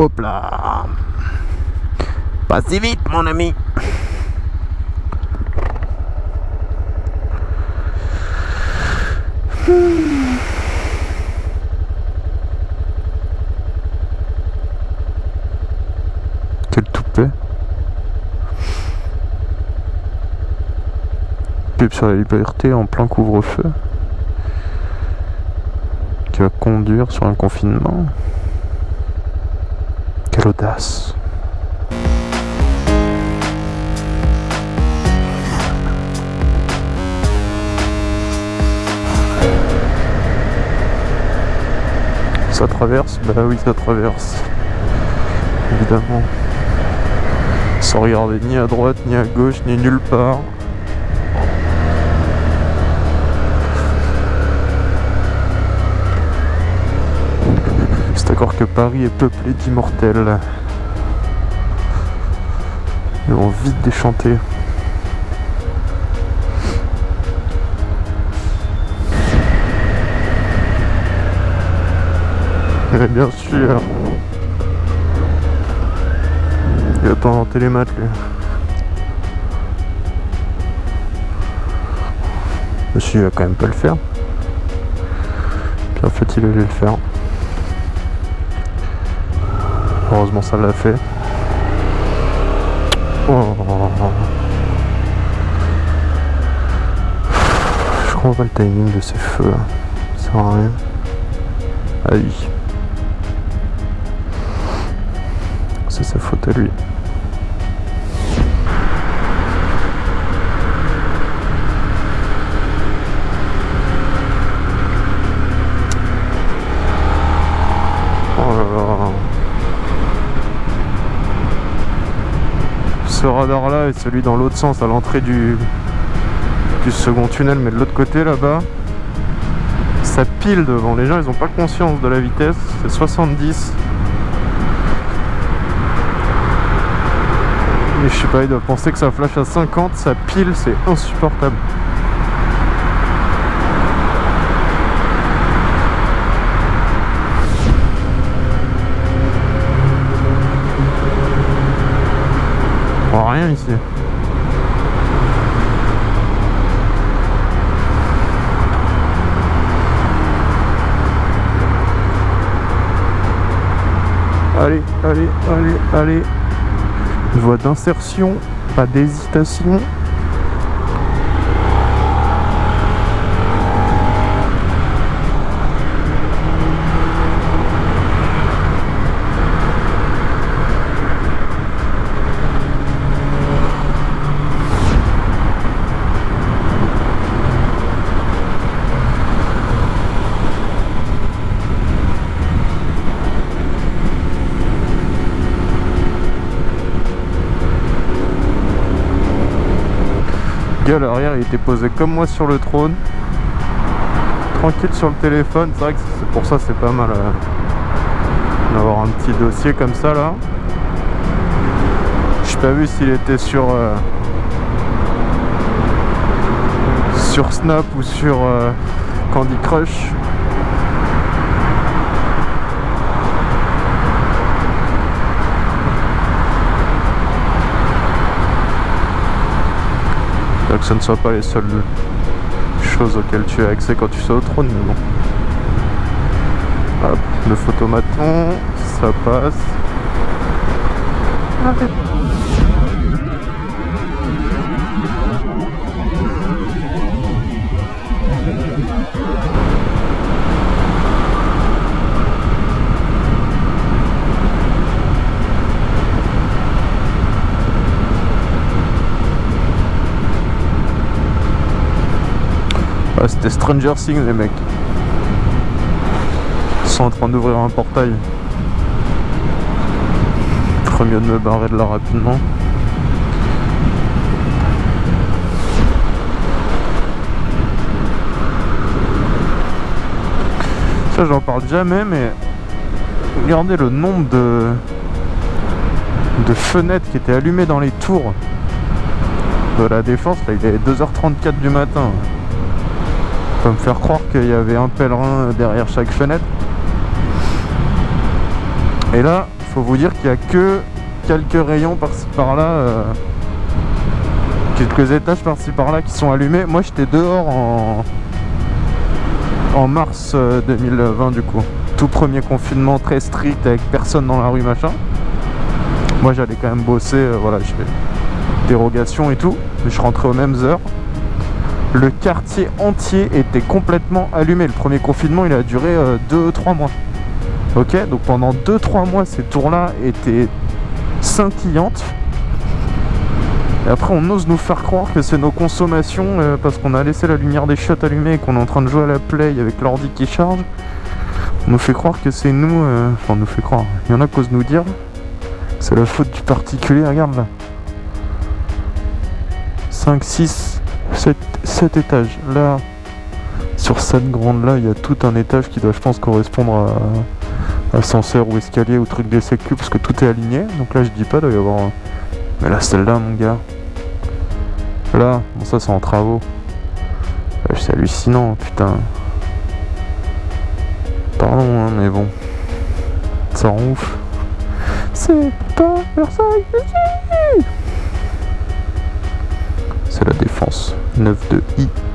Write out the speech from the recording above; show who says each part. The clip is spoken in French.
Speaker 1: Hop là. Pas si vite mon ami. Quel toupet Pub sur la liberté en plein couvre-feu. Qui va conduire sur un confinement Quelle audace Ça traverse? Bah oui ça traverse. Évidemment. Sans regarder ni à droite, ni à gauche, ni nulle part Que Paris est peuplé d'immortels. Ils vont vite déchanter. Mais bien sûr. Il attend en télémat lui. Monsieur il va quand même pas le faire. Puis en fait il allait le faire. Heureusement ça l'a fait. Oh. Je comprends pas le timing de ces feux. Ça sert à rien. Ah oui. C'est sa faute à lui. Ce radar là et celui dans l'autre sens à l'entrée du, second tunnel mais de l'autre côté là-bas ça pile devant. Les gens ils ont pas conscience de la vitesse. C'est 70 et je sais pas ils doivent penser que ça flash à 50 ça pile c'est insupportable ici Allez, allez, allez, allez. Voie d'insertion, pas d'hésitation. L'arrière il était posé comme moi sur le trône. Tranquille sur le téléphone. C'est vrai que pour ça c'est pas mal euh, d'avoir un petit dossier comme ça là. J'ai pas vu s'il était sur euh, sur Snap ou sur euh, Candy Crush que ce ne soit pas les seules choses auxquelles tu as accès quand tu es au trône, mais bon. Hop, le photomaton, ça passe. C'était Stranger Things les mecs. Ils sont en train d'ouvrir un portail. Ferait mieux de me barrer de là rapidement. Ça j'en parle jamais mais regardez le nombre de de fenêtres qui étaient allumées dans les tours de la défense là il est 2h34 du matin peut me faire croire qu'il y avait un pèlerin derrière chaque fenêtre. Et là, faut vous dire qu'il y a que quelques rayons par-ci par-là, euh, quelques étages par-ci par-là qui sont allumés. Moi, j'étais dehors en mars 2020 du coup. Tout premier confinement très strict avec personne dans la rue machin. Moi j'allais quand même bosser, euh, voilà, je fais dérogation et tout. Je rentrais aux mêmes heures. Le quartier entier était complètement allumé. Le premier confinement il a duré 2-3 mois. Ok, donc pendant 2-3 mois ces tours-là étaient scintillantes. Et après, on ose nous faire croire que c'est nos consommations euh, parce qu'on a laissé la lumière des shots allumée et qu'on est en train de jouer à la play avec l'ordi qui charge. On nous fait croire que c'est nous. Euh, enfin, on nous fait croire. Il y en a qui osent nous dire. C'est la faute du particulier. Regarde là. 5, 6, 7, 7 étages. Là, sur cette grande là, il y a tout un étage qui doit, je pense, correspondre à ascenseur ou escalier ou truc des sécu parce que tout est aligné. Donc là, je dis pas, doit y avoir. Mais là, celle-là, mon gars. Là, bon, ça, c'est en travaux. C'est hallucinant, putain. Pardon, hein, mais bon. Ça rend ouf. C'est pas Versailles C'est la défense. 9 de I.